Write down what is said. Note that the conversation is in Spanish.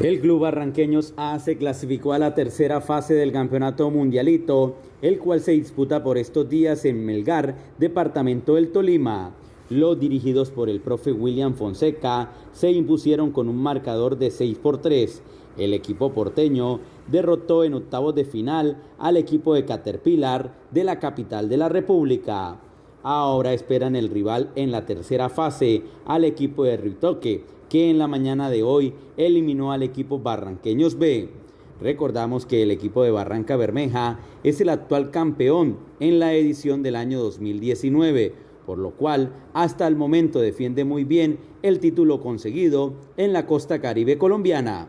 El club Barranqueños A se clasificó a la tercera fase del campeonato mundialito, el cual se disputa por estos días en Melgar, departamento del Tolima. Los dirigidos por el profe William Fonseca se impusieron con un marcador de 6 por 3. El equipo porteño derrotó en octavos de final al equipo de Caterpillar de la capital de la República. Ahora esperan el rival en la tercera fase al equipo de Ritoque, que en la mañana de hoy eliminó al equipo Barranqueños B. Recordamos que el equipo de Barranca Bermeja es el actual campeón en la edición del año 2019, por lo cual hasta el momento defiende muy bien el título conseguido en la costa caribe colombiana.